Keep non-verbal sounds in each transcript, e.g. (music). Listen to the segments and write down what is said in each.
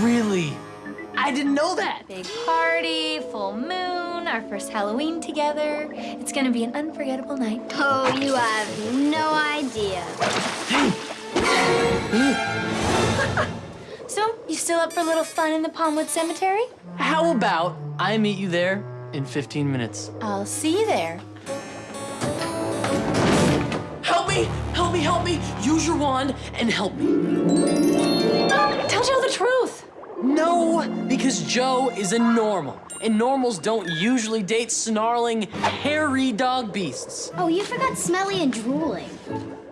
Really? I didn't know that. Big party, full moon, our first Halloween together. It's gonna be an unforgettable night. Oh, you have no idea. (laughs) So, you still up for a little fun in the Palmwood Cemetery? How about I meet you there in 15 minutes? I'll see you there. Help me! Help me! Help me! Use your wand and help me. Tell Jo the truth. No, because Jo is a normal, and normals don't usually date snarling, hairy dog beasts. Oh, you forgot smelly and drooling.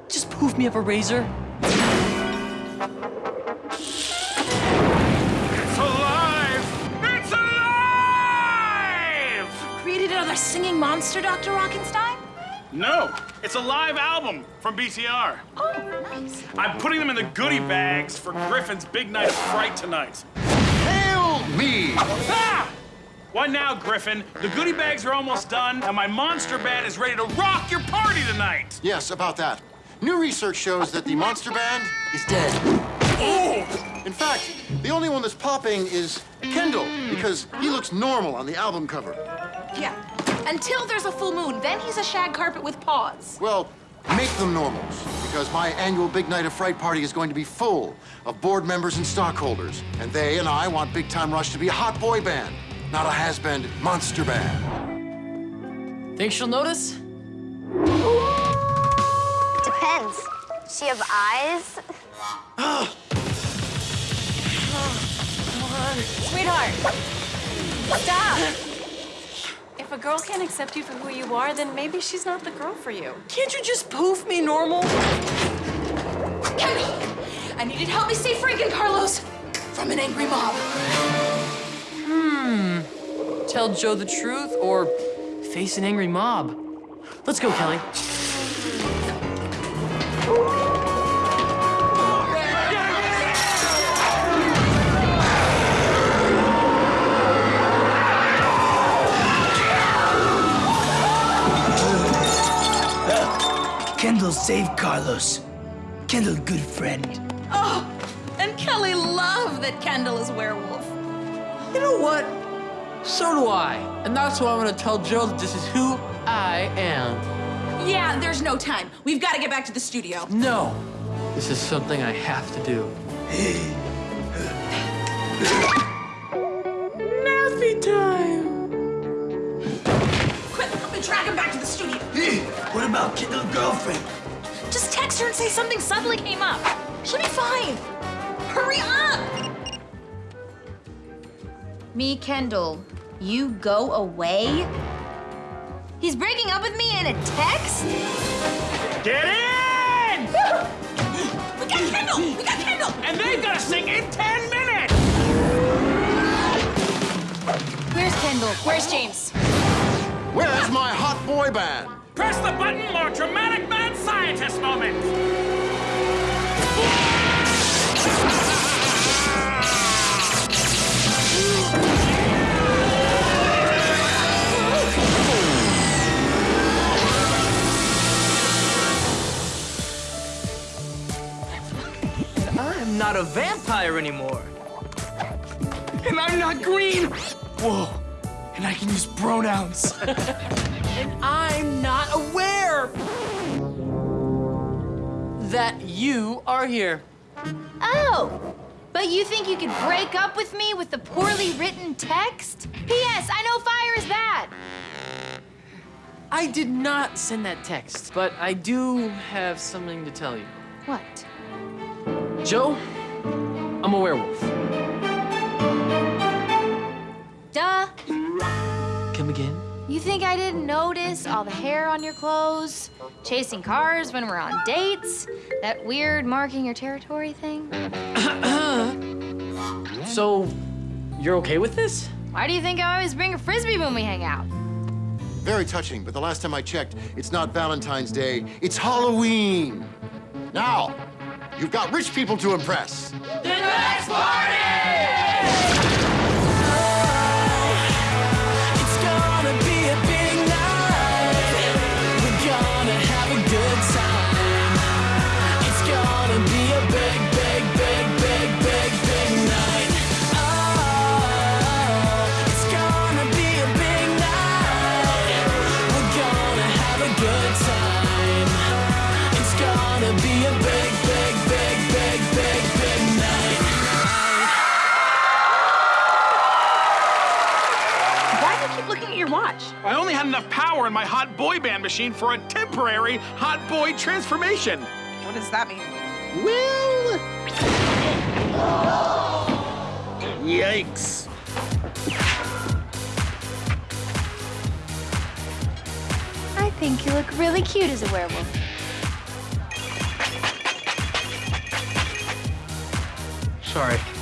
Just poof me up a razor. It's alive! It's alive! Created another singing monster, Dr. Rockenstein? No, it's a live album from BTR. Oh, nice. I'm putting them in the goodie bags for Griffin's big night of fright tonight. Hail me! Ah! What now, Griffin? The goodie bags are almost done, and my monster band is ready to rock your party tonight. Yes, about that. New research shows that the monster band is dead. Oh! In fact, the only one that's popping is Kendall, because he looks normal on the album cover. Yeah. Until there's a full moon, then he's a shag carpet with paws. Well, make them normals, because my annual Big Night of Fright party is going to be full of board members and stockholders. And they and I want Big Time Rush to be a hot boy band, not a has-been monster band. Think she'll notice? Depends. Does she have eyes? oh, (gasps) Sweetheart, stop. If a girl can't accept you for who you are, then maybe she's not the girl for you. Can't you just poof me normal? Kendall, I need you to help me save Frank and Carlos from an angry mob. Hmm. Tell Jo the truth or face an angry mob? Let's go, Kelly. Kendall saved Carlos. Kendall, good friend. Oh, and Kelly loved that Kendall is werewolf. You know what? So do I. And that's why I'm gonna tell Jo that this is who I am. Yeah, there's no time. We've got to get back to the studio. No, this is something I have to do. (laughs) Kendall's? Just text her and say something suddenly came up. She'll be fine. Hurry up! Me, Kendall, you go away? He's breaking up with me in a text? Get in! (laughs) We got Kendall! We got Kendall! And they've got to sing in 10 minutes! Where's Kendall? Where's James? Where's my hot boy band? Press the button or dramatic mad scientist moment! I'm not a vampire anymore. And I'm not green. Whoa. And I can use pronouns. (laughs) And I'm not aware that you are here. Oh, but you think you could break up with me with the poorly written text? P.S. I know fire is bad. I did not send that text, but I do have something to tell you. What? Jo, I'm a werewolf. Duh. Come again? You think I didn't notice all the hair on your clothes? Chasing cars when we're on dates? That weird marking your territory thing? (coughs) So, you're okay with this? Why do you think I always bring a frisbee when we hang out? Very touching, but the last time I checked, it's not Valentine's Day, it's Halloween. Now, you've got rich people to impress. It's in my hot boy band machine for a temporary hot boy transformation. What does that mean? Well. Yikes. I think you look really cute as a werewolf. Sorry.